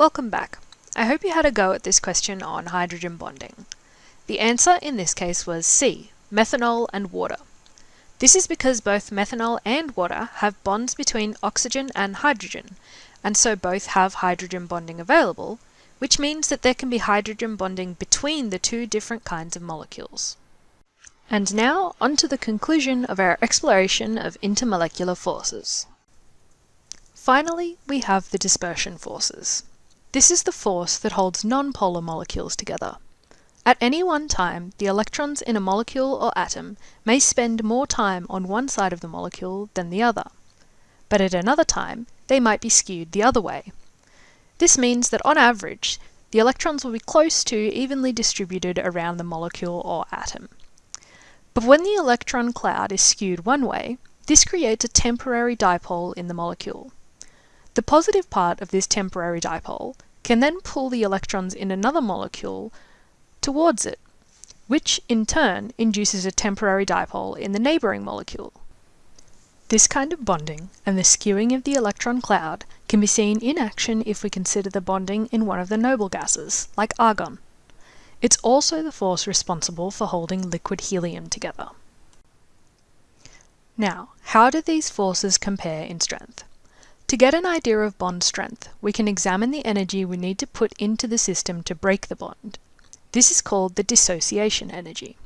Welcome back. I hope you had a go at this question on hydrogen bonding. The answer in this case was C, methanol and water. This is because both methanol and water have bonds between oxygen and hydrogen, and so both have hydrogen bonding available, which means that there can be hydrogen bonding between the two different kinds of molecules. And now, on to the conclusion of our exploration of intermolecular forces. Finally, we have the dispersion forces. This is the force that holds nonpolar molecules together. At any one time, the electrons in a molecule or atom may spend more time on one side of the molecule than the other. But at another time, they might be skewed the other way. This means that on average, the electrons will be close to evenly distributed around the molecule or atom. But when the electron cloud is skewed one way, this creates a temporary dipole in the molecule. The positive part of this temporary dipole can then pull the electrons in another molecule towards it, which in turn induces a temporary dipole in the neighbouring molecule. This kind of bonding and the skewing of the electron cloud can be seen in action if we consider the bonding in one of the noble gases, like argon. It's also the force responsible for holding liquid helium together. Now, how do these forces compare in strength? To get an idea of bond strength, we can examine the energy we need to put into the system to break the bond. This is called the dissociation energy.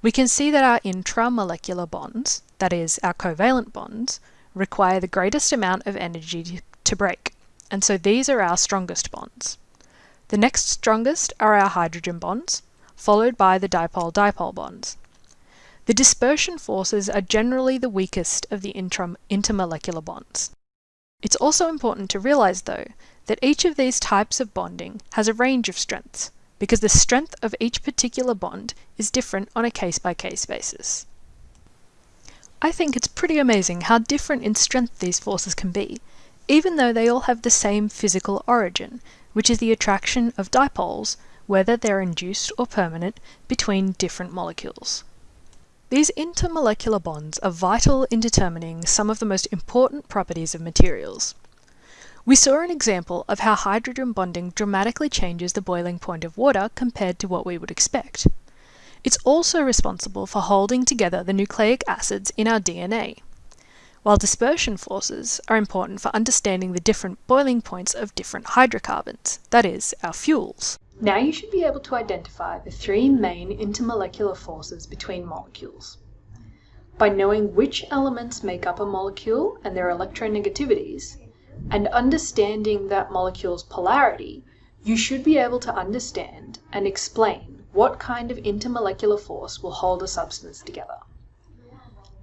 We can see that our intramolecular bonds, that is, our covalent bonds, require the greatest amount of energy to break, and so these are our strongest bonds. The next strongest are our hydrogen bonds, followed by the dipole-dipole bonds. The dispersion forces are generally the weakest of the intermolecular bonds. It's also important to realize, though, that each of these types of bonding has a range of strengths, because the strength of each particular bond is different on a case-by-case -case basis. I think it's pretty amazing how different in strength these forces can be, even though they all have the same physical origin, which is the attraction of dipoles, whether they're induced or permanent, between different molecules. These intermolecular bonds are vital in determining some of the most important properties of materials. We saw an example of how hydrogen bonding dramatically changes the boiling point of water compared to what we would expect. It's also responsible for holding together the nucleic acids in our DNA, while dispersion forces are important for understanding the different boiling points of different hydrocarbons, that is, our fuels. Now you should be able to identify the three main intermolecular forces between molecules. By knowing which elements make up a molecule and their electronegativities, and understanding that molecule's polarity, you should be able to understand and explain what kind of intermolecular force will hold a substance together.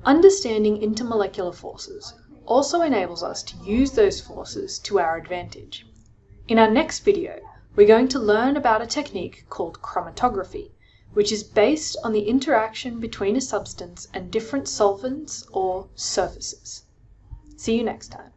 Understanding intermolecular forces also enables us to use those forces to our advantage. In our next video, we're going to learn about a technique called chromatography, which is based on the interaction between a substance and different solvents or surfaces. See you next time.